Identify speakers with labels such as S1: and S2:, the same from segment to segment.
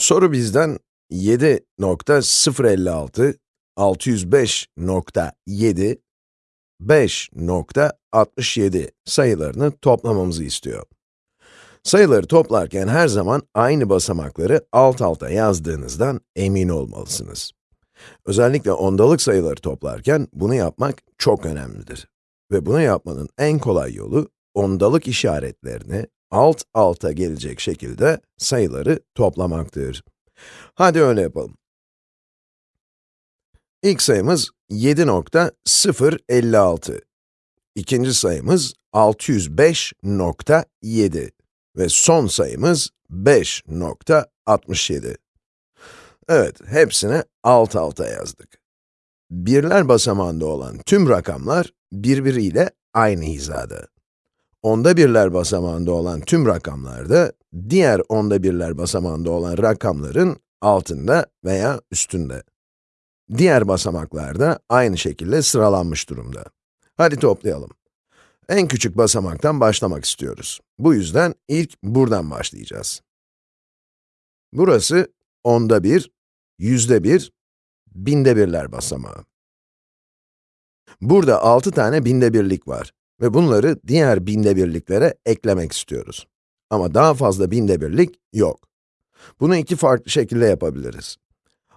S1: Soru bizden 7.056, 605.7, 5.67 sayılarını toplamamızı istiyor. Sayıları toplarken her zaman aynı basamakları alt alta yazdığınızdan emin olmalısınız. Özellikle ondalık sayıları toplarken bunu yapmak çok önemlidir. Ve bunu yapmanın en kolay yolu, ondalık işaretlerini alt alta gelecek şekilde sayıları toplamaktır. Hadi öyle yapalım. İlk sayımız 7.056. İkinci sayımız 605.7 ve son sayımız 5.67. Evet, hepsini alt alta yazdık. Birler basamağında olan tüm rakamlar birbiriyle aynı hizada. Onda birler basamağında olan tüm rakamlar da diğer onda birler basamağında olan rakamların altında veya üstünde. Diğer basamaklar da aynı şekilde sıralanmış durumda. Hadi toplayalım. En küçük basamaktan başlamak istiyoruz. Bu yüzden ilk buradan başlayacağız. Burası onda bir, yüzde bir, binde birler basamağı. Burada 6 tane binde birlik var ve bunları diğer binde birliklere eklemek istiyoruz. Ama daha fazla binde birlik yok. Bunu iki farklı şekilde yapabiliriz.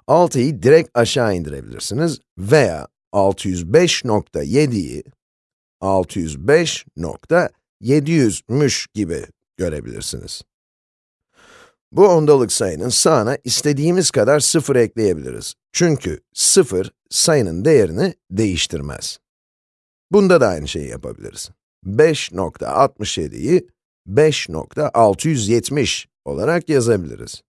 S1: 6'yı direkt aşağı indirebilirsiniz veya 605.7'yi 605.700'müş gibi görebilirsiniz. Bu ondalık sayının sağına istediğimiz kadar sıfır ekleyebiliriz. Çünkü sıfır sayının değerini değiştirmez. Bunda da aynı şeyi yapabiliriz. 5.67'yi 5.670 olarak yazabiliriz.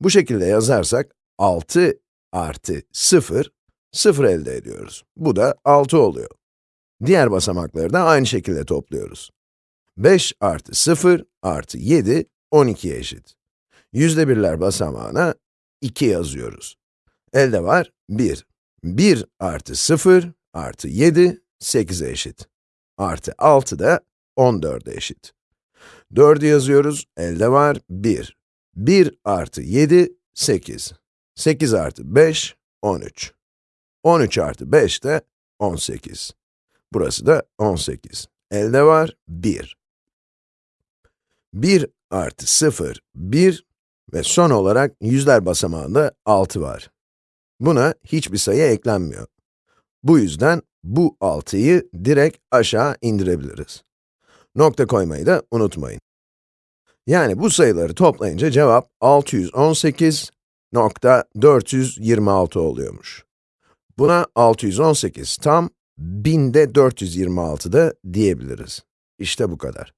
S1: Bu şekilde yazarsak 6 artı 0, 0 elde ediyoruz. Bu da 6 oluyor. Diğer basamakları da aynı şekilde topluyoruz. 5 artı 0 artı 7, 12'ye eşit. Yüzde birler basamağına 2 yazıyoruz. Elde var 1. 1 artı 0 artı 7, 8'e eşit. Artı 6 da 14'e eşit. 4'ü yazıyoruz, elde var 1. 1 artı 7, 8. 8 artı 5, 13. 13 artı 5 de 18. Burası da 18. Elde var 1. 1 artı 0, 1 ve son olarak yüzler basamağında 6 var. Buna hiçbir sayı eklenmiyor. Bu yüzden bu 6'yı direkt aşağı indirebiliriz. Nokta koymayı da unutmayın. Yani bu sayıları toplayınca cevap 618.426 oluyormuş. Buna 618 tam binde 426 da diyebiliriz. İşte bu kadar.